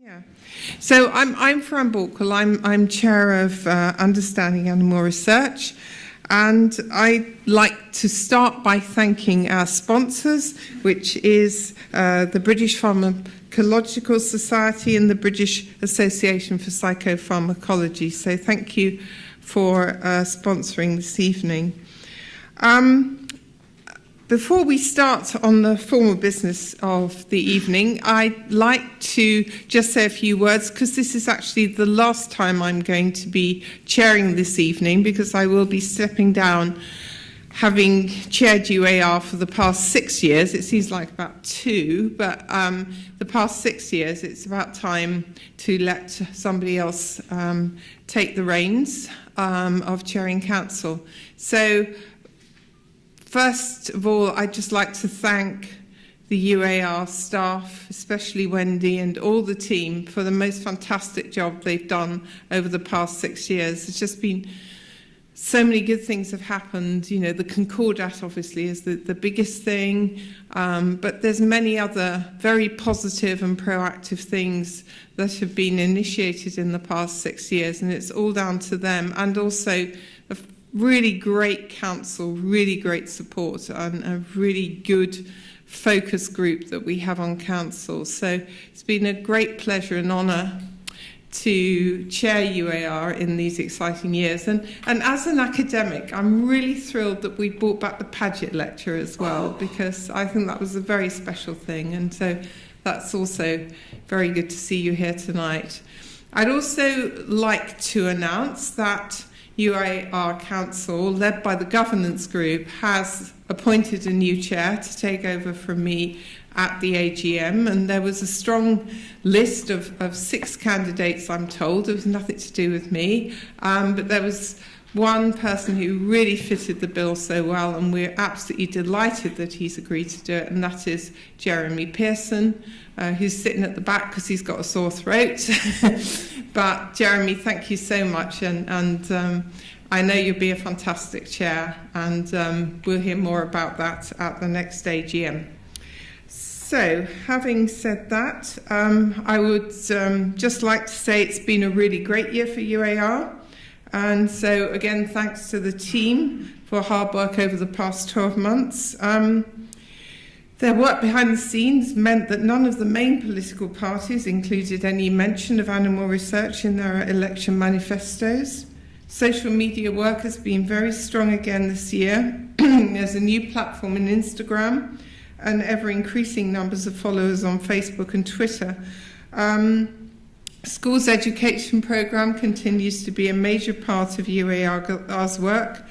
Yeah. So I'm, I'm Fran Balkwill. I'm, I'm chair of uh, Understanding Animal Research. And I'd like to start by thanking our sponsors, which is uh, the British Pharmacological Society and the British Association for Psychopharmacology. So thank you for uh, sponsoring this evening. Um, before we start on the formal business of the evening, I'd like to just say a few words because this is actually the last time I'm going to be chairing this evening because I will be stepping down having chaired UAR for the past six years. It seems like about two, but um, the past six years, it's about time to let somebody else um, take the reins um, of chairing council. So First of all, I'd just like to thank the UAR staff, especially Wendy and all the team for the most fantastic job they've done over the past six years. It's just been so many good things have happened. You know, the Concordat obviously is the, the biggest thing, um, but there's many other very positive and proactive things that have been initiated in the past six years, and it's all down to them and also really great council, really great support, and a really good focus group that we have on council. So it's been a great pleasure and honour to chair UAR in these exciting years. And, and as an academic, I'm really thrilled that we brought back the Paget lecture as well, oh. because I think that was a very special thing. And so that's also very good to see you here tonight. I'd also like to announce that UAR Council, led by the governance group, has appointed a new chair to take over from me at the AGM, and there was a strong list of, of six candidates, I'm told. It was nothing to do with me, um, but there was one person who really fitted the bill so well, and we're absolutely delighted that he's agreed to do it, and that is Jeremy Pearson, uh, who's sitting at the back because he's got a sore throat. but Jeremy, thank you so much, and, and um, I know you'll be a fantastic chair, and um, we'll hear more about that at the next AGM. So, having said that, um, I would um, just like to say it's been a really great year for UAR. And so, again, thanks to the team for hard work over the past 12 months. Um, their work behind the scenes meant that none of the main political parties included any mention of animal research in their election manifestos. Social media work has been very strong again this year. There's a new platform in Instagram and ever increasing numbers of followers on Facebook and Twitter. Um, Schools education program continues to be a major part of UAR's work.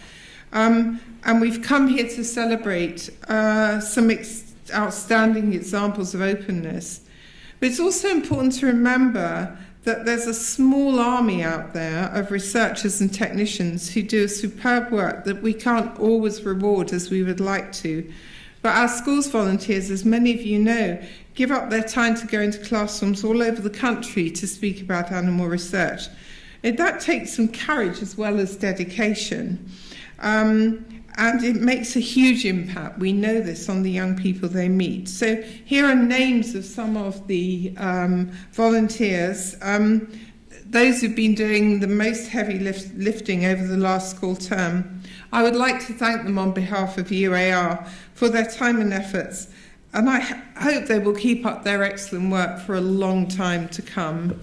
Um, and we've come here to celebrate uh, some ex outstanding examples of openness. But it's also important to remember that there's a small army out there of researchers and technicians who do superb work that we can't always reward as we would like to. But our schools volunteers, as many of you know, give up their time to go into classrooms all over the country to speak about animal research. And that takes some courage as well as dedication. Um, and it makes a huge impact. We know this on the young people they meet. So here are names of some of the um, volunteers. Um, those who've been doing the most heavy lift, lifting over the last school term. I would like to thank them on behalf of UAR for their time and efforts and I hope they will keep up their excellent work for a long time to come.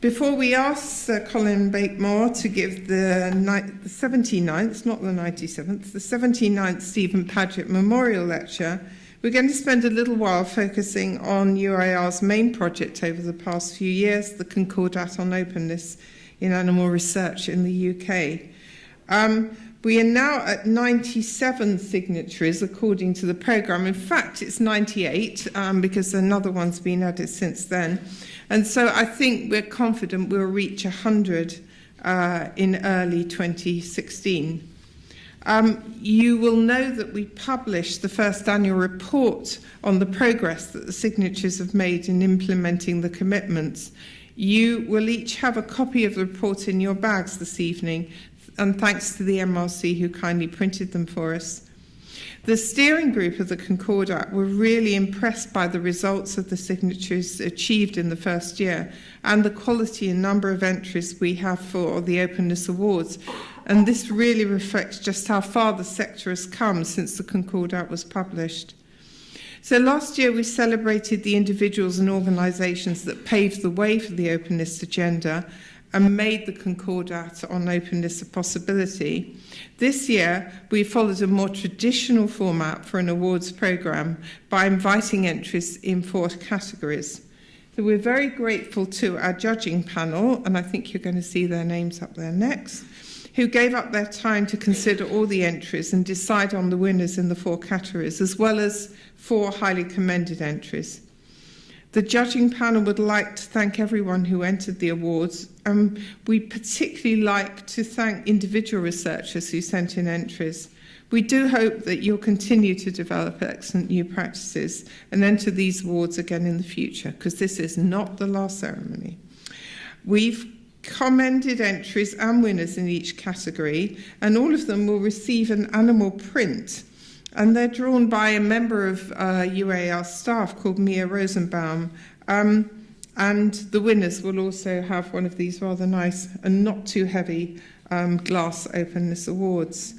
Before we ask Sir Colin Blakemore to give the, the 79th, not the 97th, the 79th Stephen Paget Memorial Lecture, we're going to spend a little while focusing on UAR's main project over the past few years, the Concordat on Openness in Animal Research in the UK. Um, we are now at 97 signatories according to the programme. In fact, it's 98 um, because another one's been added since then. And so I think we're confident we'll reach 100 uh, in early 2016. Um, you will know that we published the first annual report on the progress that the signatories have made in implementing the commitments. You will each have a copy of the report in your bags this evening, and thanks to the MRC who kindly printed them for us. The steering group of the Concordat were really impressed by the results of the signatories achieved in the first year and the quality and number of entries we have for the Openness Awards. And this really reflects just how far the sector has come since the Concordat was published. So last year we celebrated the individuals and organisations that paved the way for the openness agenda and made the Concordat on openness a possibility. This year, we followed a more traditional format for an awards programme by inviting entries in four categories. So we're very grateful to our judging panel, and I think you're going to see their names up there next, who gave up their time to consider all the entries and decide on the winners in the four categories, as well as four highly commended entries. The judging panel would like to thank everyone who entered the awards. Um, we particularly like to thank individual researchers who sent in entries. We do hope that you'll continue to develop excellent new practices and enter these awards again in the future, because this is not the last ceremony. We've commended entries and winners in each category, and all of them will receive an animal print and they're drawn by a member of uh, UAR staff called Mia Rosenbaum. Um, and the winners will also have one of these rather nice and not too heavy um, glass openness awards.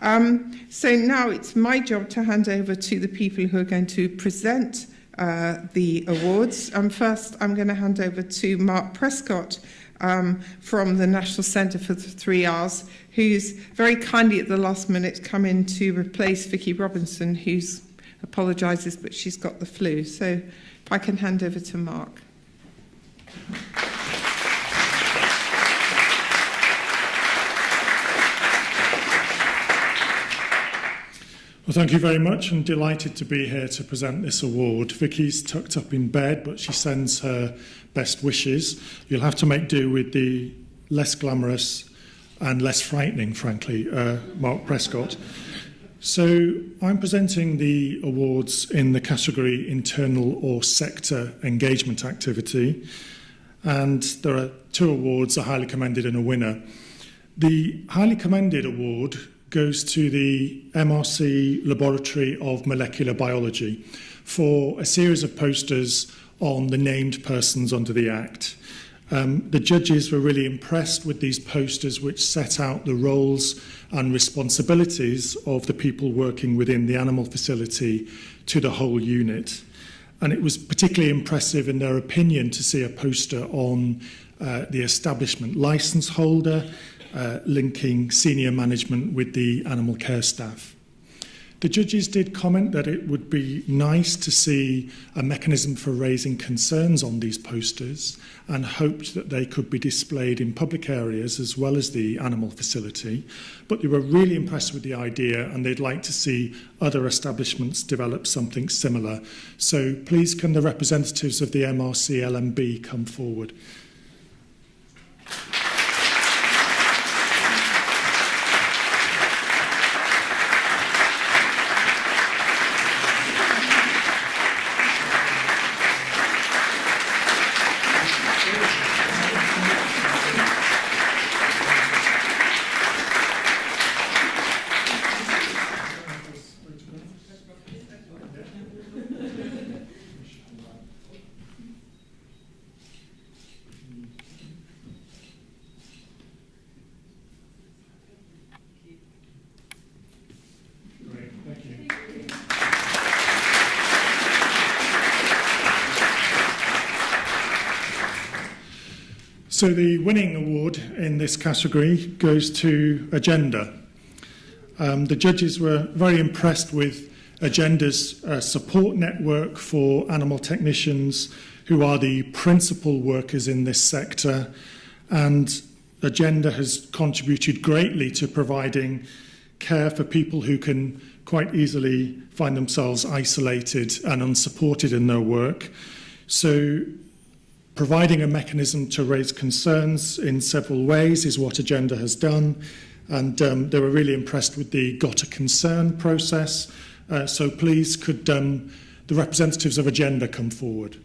Um, so now it's my job to hand over to the people who are going to present uh, the awards. And first, I'm going to hand over to Mark Prescott, um, from the National Centre for the Three R's, who's very kindly at the last minute come in to replace Vicky Robinson, who's apologises, but she's got the flu. So if I can hand over to Mark. Thank you. Well, thank you very much. I'm delighted to be here to present this award. Vicky's tucked up in bed, but she sends her best wishes. You'll have to make do with the less glamorous and less frightening, frankly, uh, Mark Prescott. So I'm presenting the awards in the category internal or sector engagement activity. And there are two awards, a highly commended and a winner. The highly commended award goes to the MRC Laboratory of Molecular Biology for a series of posters on the named persons under the Act. Um, the judges were really impressed with these posters which set out the roles and responsibilities of the people working within the animal facility to the whole unit. And it was particularly impressive in their opinion to see a poster on uh, the establishment license holder uh, linking senior management with the animal care staff. The judges did comment that it would be nice to see a mechanism for raising concerns on these posters and hoped that they could be displayed in public areas as well as the animal facility. But they were really impressed with the idea and they'd like to see other establishments develop something similar. So please can the representatives of the MRC LMB come forward. So the winning award in this category goes to Agenda. Um, the judges were very impressed with Agenda's uh, support network for animal technicians who are the principal workers in this sector and Agenda has contributed greatly to providing care for people who can quite easily find themselves isolated and unsupported in their work. So Providing a mechanism to raise concerns in several ways is what Agenda has done. And um, they were really impressed with the Got a Concern process. Uh, so please could um, the representatives of Agenda come forward.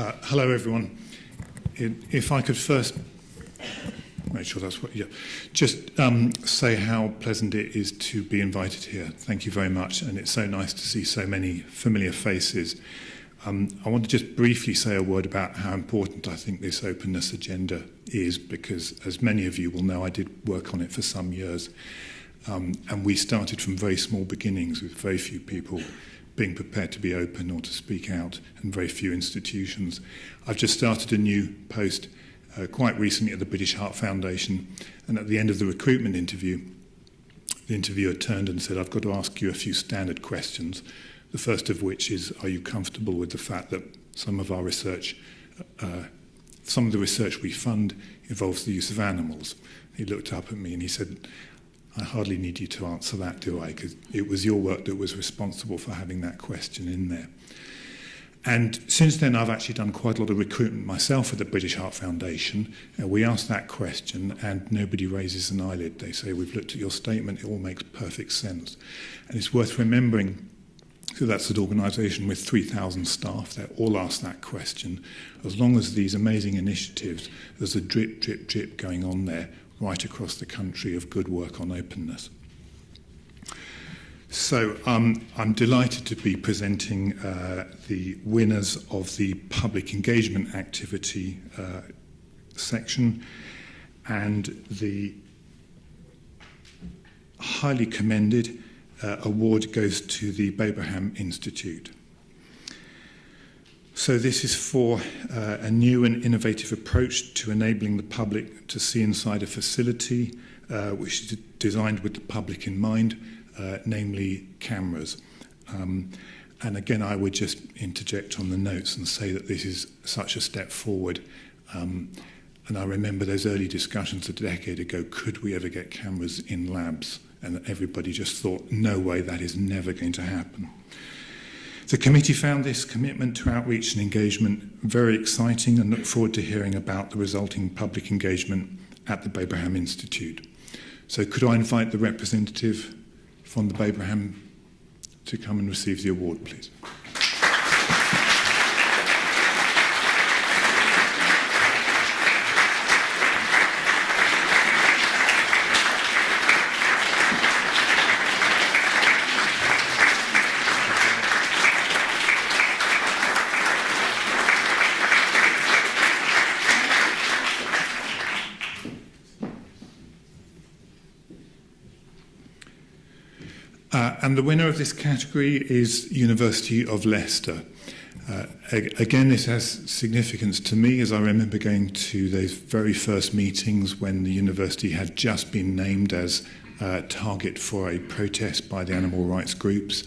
Uh, hello, everyone. If I could first make sure that's what, yeah, just um, say how pleasant it is to be invited here. Thank you very much. And it's so nice to see so many familiar faces. Um, I want to just briefly say a word about how important I think this openness agenda is, because as many of you will know, I did work on it for some years. Um, and we started from very small beginnings with very few people being prepared to be open or to speak out, and very few institutions. I've just started a new post uh, quite recently at the British Heart Foundation, and at the end of the recruitment interview, the interviewer turned and said, I've got to ask you a few standard questions, the first of which is, are you comfortable with the fact that some of our research, uh, uh some of the research we fund involves the use of animals? He looked up at me and he said, I hardly need you to answer that, do I? Because it was your work that was responsible for having that question in there. And since then, I've actually done quite a lot of recruitment myself at the British Heart Foundation. Uh, we ask that question, and nobody raises an eyelid. They say, We've looked at your statement, it all makes perfect sense. And it's worth remembering so that's an organisation with 3,000 staff. they all ask that question. As long as these amazing initiatives, there's a drip, drip, drip going on there, right across the country of good work on openness. So um, I'm delighted to be presenting uh, the winners of the public engagement activity uh, section and the highly commended uh, award goes to the Babraham Institute. So this is for uh, a new and innovative approach to enabling the public to see inside a facility uh, which is designed with the public in mind, uh, namely cameras. Um, and again, I would just interject on the notes and say that this is such a step forward. Um, and I remember those early discussions a decade ago, could we ever get cameras in labs? And everybody just thought, no way, that is never going to happen. The committee found this commitment to outreach and engagement very exciting and look forward to hearing about the resulting public engagement at the Babraham Institute. So could I invite the representative from the Babraham to come and receive the award, please? the winner of this category is University of Leicester. Uh, again, this has significance to me as I remember going to those very first meetings when the university had just been named as uh, target for a protest by the animal rights groups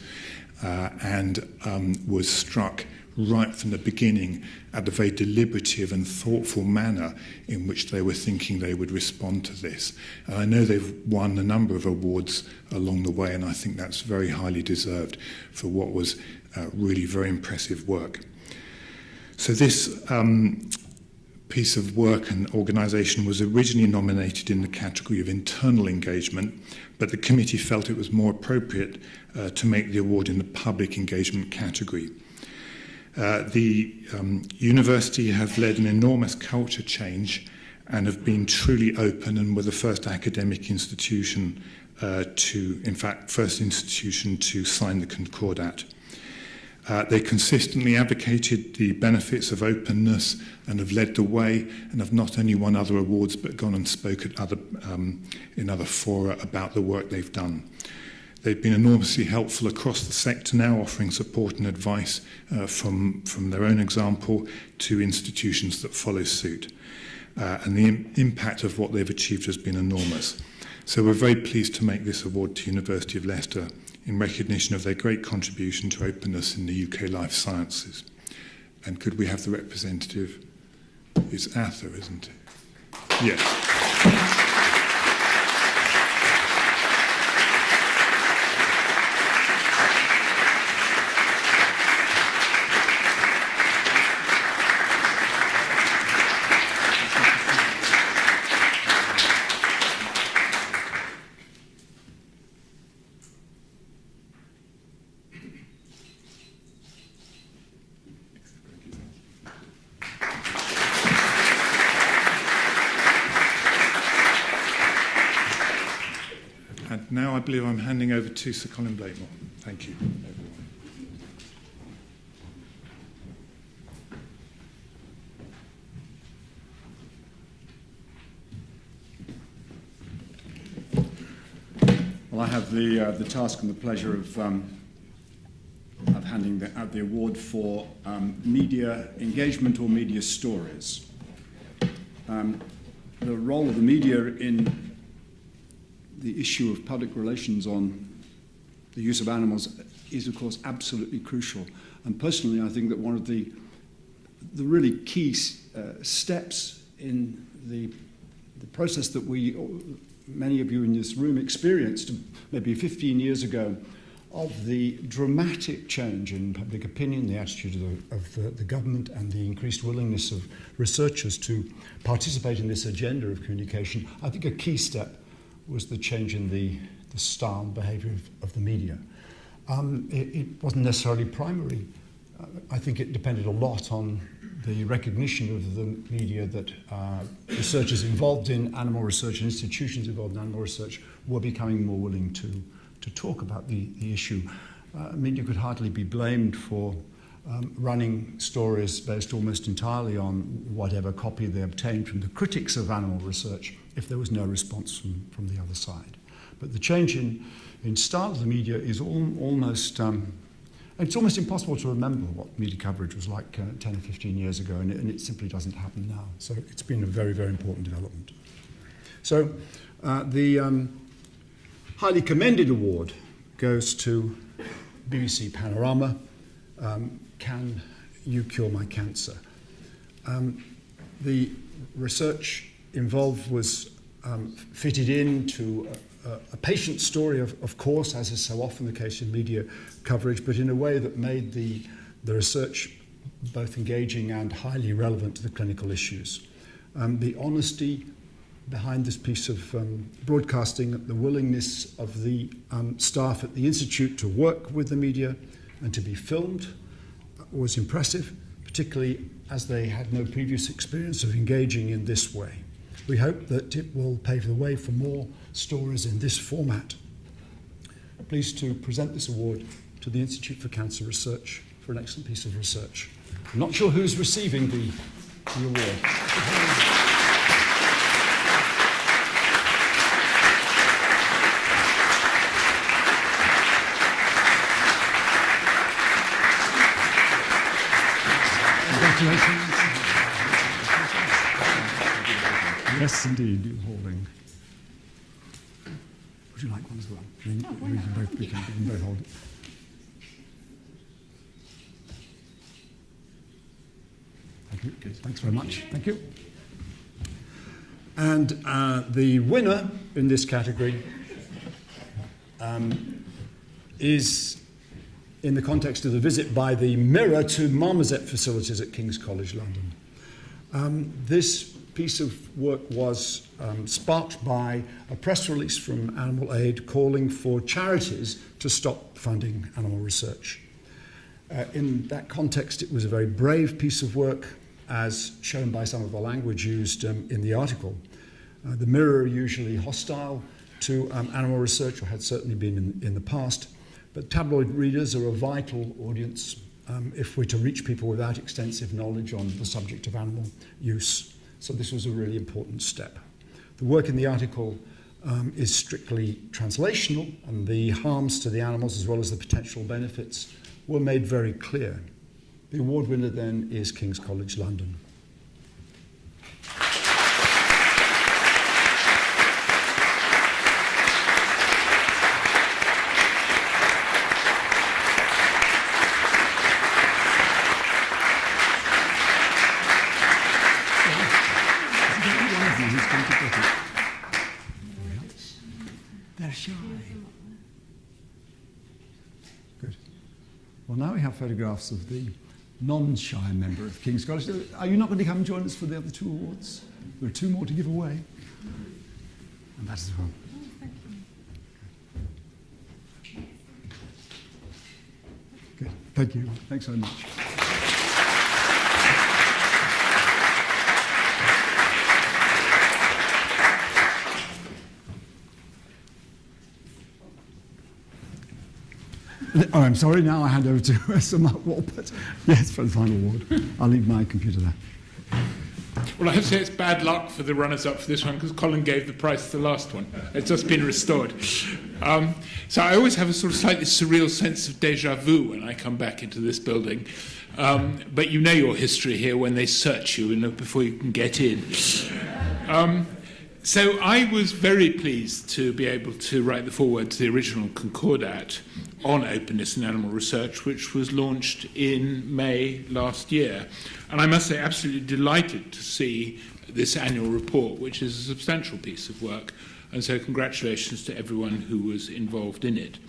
uh, and um, was struck right from the beginning at the very deliberative and thoughtful manner in which they were thinking they would respond to this. And I know they've won a number of awards along the way, and I think that's very highly deserved for what was uh, really very impressive work. So this um, piece of work and organisation was originally nominated in the category of internal engagement, but the committee felt it was more appropriate uh, to make the award in the public engagement category. Uh, the um, university have led an enormous culture change and have been truly open and were the first academic institution uh, to, in fact, first institution to sign the Concordat. Uh, they consistently advocated the benefits of openness and have led the way and have not only won other awards but gone and spoke at other, um, in other fora about the work they've done. They've been enormously helpful across the sector now, offering support and advice uh, from, from their own example to institutions that follow suit. Uh, and the Im impact of what they've achieved has been enormous. So we're very pleased to make this award to University of Leicester in recognition of their great contribution to openness in the UK life sciences. And could we have the representative? It's Ather, isn't it? Yes. And now I believe I'm handing over to Sir Colin Blakemore. Thank you. Well, I have the, uh, the task and the pleasure of, um, of handing the, out the award for um, media engagement or media stories. Um, the role of the media in the issue of public relations on the use of animals is, of course, absolutely crucial. And personally, I think that one of the, the really key uh, steps in the, the process that we many of you in this room experienced maybe 15 years ago of the dramatic change in public opinion, the attitude of, the, of the, the, government, and the increased willingness of researchers to participate in this agenda of communication, I think a key step was the change in the, the style and behaviour of, of the media. Um, it, it wasn't necessarily primary. Uh, I think it depended a lot on the recognition of the media that uh, researchers involved in animal research and institutions involved in animal research were becoming more willing to, to talk about the, the issue. Uh, media could hardly be blamed for um, running stories based almost entirely on whatever copy they obtained from the critics of animal research if there was no response from, from the other side. But the change in, in style of the media is all, almost, um, it's almost impossible to remember what media coverage was like uh, 10 or 15 years ago, and it, and it simply doesn't happen now. So it's been a very, very important development. So uh, the um, highly commended award goes to BBC Panorama, um, Can You Cure My Cancer? Um, the research involved was um, fitted into a, a patient story, of, of course, as is so often the case in media coverage, but in a way that made the, the research both engaging and highly relevant to the clinical issues. Um, the honesty behind this piece of um, broadcasting, the willingness of the um, staff at the Institute to work with the media and to be filmed was impressive, particularly as they had no previous experience of engaging in this way. We hope that it will pave the way for more stories in this format. Pleased to present this award to the Institute for Cancer Research for an excellent piece of research. I'm not sure who's receiving the, the award. Yes, indeed, you're holding. Would you like one as well? we, can both, we, can, we can both hold it. Thank you. Thanks very much. Thank you. And uh, the winner in this category um, is in the context of the visit by the Mirror to Marmoset facilities at King's College London. Um, this piece of work was um, sparked by a press release from Animal Aid calling for charities to stop funding animal research. Uh, in that context, it was a very brave piece of work, as shown by some of the language used um, in the article. Uh, the Mirror usually hostile to um, animal research, or had certainly been in, in the past. But tabloid readers are a vital audience um, if we're to reach people without extensive knowledge on the subject of animal use. So this was a really important step. The work in the article um, is strictly translational, and the harms to the animals as well as the potential benefits were made very clear. The award winner then is King's College London. Well, now we have photographs of the non-shy member of King's College. Are you not going to come and join us for the other two awards? There are two more to give away. And that as well. Oh, Good. Thank you. Thanks so much. Oh, I'm sorry. Now I hand over to Sir Mark Walport. Yes, for the final award. I'll leave my computer there. Well, I have to say it's bad luck for the runners up for this one because Colin gave the prize to the last one. It's just been restored. Um, so I always have a sort of slightly surreal sense of deja vu when I come back into this building. Um, but you know your history here when they search you and before you can get in. Um, so I was very pleased to be able to write the foreword to the original Concordat on openness in animal research, which was launched in May last year. And I must say, absolutely delighted to see this annual report, which is a substantial piece of work. And so, congratulations to everyone who was involved in it.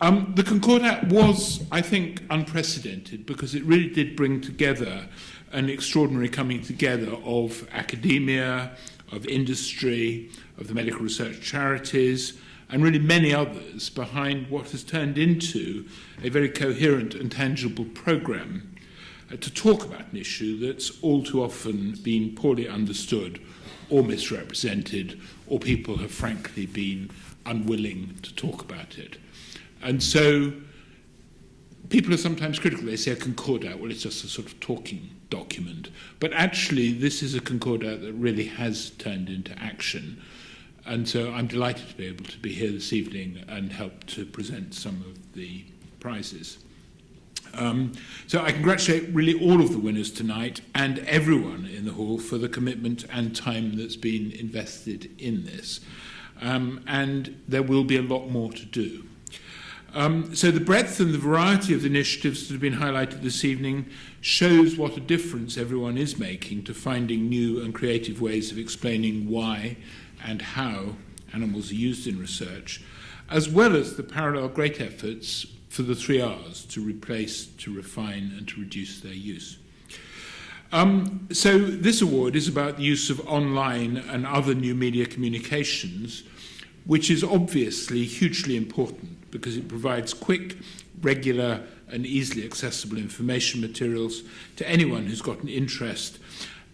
Um, the Concordat was, I think, unprecedented because it really did bring together an extraordinary coming together of academia, of industry, of the medical research charities, and really many others behind what has turned into a very coherent and tangible programme uh, to talk about an issue that's all too often been poorly understood or misrepresented, or people have frankly been unwilling to talk about it. And so people are sometimes critical. They say a concordat, well, it's just a sort of talking document. But actually, this is a concordat that really has turned into action. And so I'm delighted to be able to be here this evening and help to present some of the prizes. Um, so I congratulate really all of the winners tonight and everyone in the hall for the commitment and time that's been invested in this. Um, and there will be a lot more to do. Um, so the breadth and the variety of the initiatives that have been highlighted this evening shows what a difference everyone is making to finding new and creative ways of explaining why and how animals are used in research, as well as the parallel great efforts for the three R's to replace, to refine, and to reduce their use. Um, so this award is about the use of online and other new media communications, which is obviously hugely important because it provides quick, regular, and easily accessible information materials to anyone who's got an interest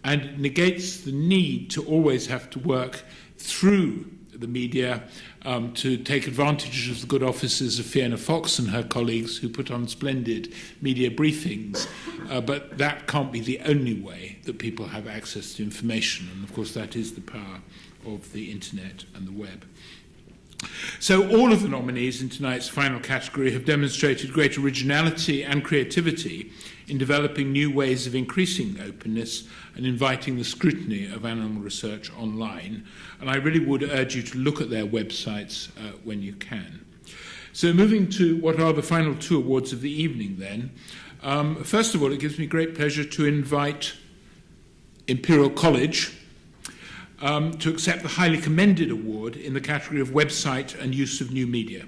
and negates the need to always have to work through the media um, to take advantage of the good offices of Fiona Fox and her colleagues who put on splendid media briefings. Uh, but that can't be the only way that people have access to information. And of course, that is the power of the internet and the web. So all of the nominees in tonight's final category have demonstrated great originality and creativity in developing new ways of increasing openness and inviting the scrutiny of animal research online. And I really would urge you to look at their websites uh, when you can. So moving to what are the final two awards of the evening then. Um, first of all, it gives me great pleasure to invite Imperial College um, to accept the highly commended award in the category of website and use of new media.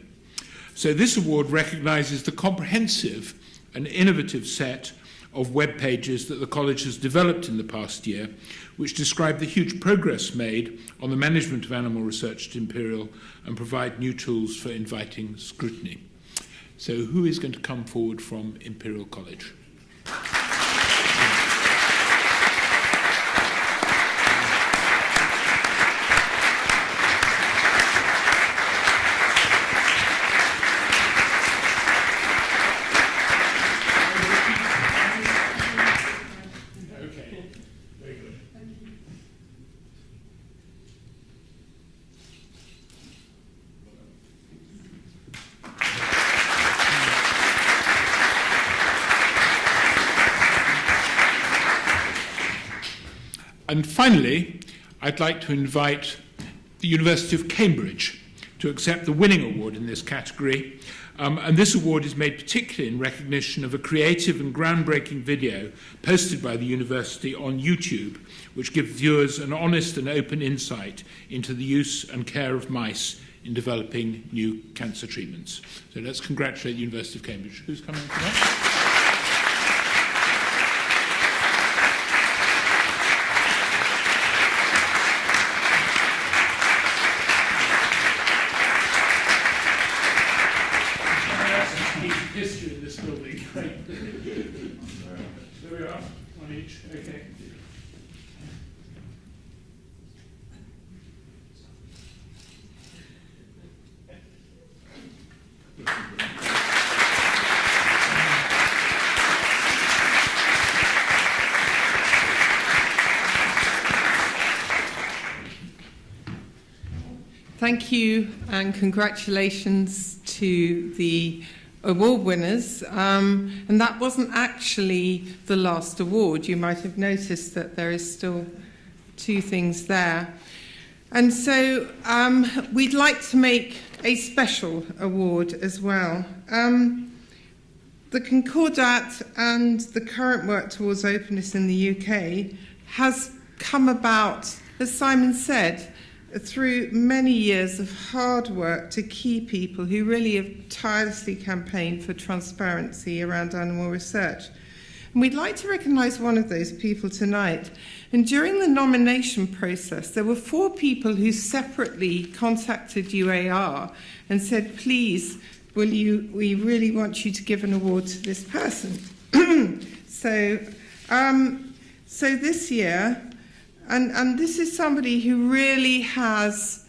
So this award recognises the comprehensive and innovative set of web pages that the college has developed in the past year, which describe the huge progress made on the management of animal research at Imperial and provide new tools for inviting scrutiny. So who is going to come forward from Imperial College? And finally, I'd like to invite the University of Cambridge to accept the winning award in this category. Um, and this award is made particularly in recognition of a creative and groundbreaking video posted by the university on YouTube, which gives viewers an honest and open insight into the use and care of mice in developing new cancer treatments. So let's congratulate the University of Cambridge. Who's coming for that? Thank you and congratulations to the award winners. Um, and that wasn't actually the last award. You might have noticed that there is still two things there. And so um, we'd like to make a special award as well. Um, the Concordat and the current work towards openness in the UK has come about, as Simon said, through many years of hard work to key people who really have tirelessly campaigned for transparency around animal research. And we'd like to recognise one of those people tonight. And during the nomination process, there were four people who separately contacted UAR and said, please, will you, we really want you to give an award to this person. so, um, so this year, and, and this is somebody who really has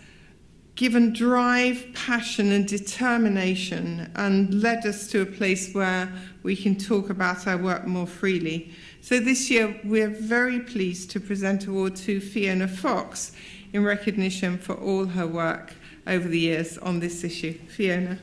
given drive, passion, and determination and led us to a place where we can talk about our work more freely. So this year, we're very pleased to present award to Fiona Fox in recognition for all her work over the years on this issue. Fiona.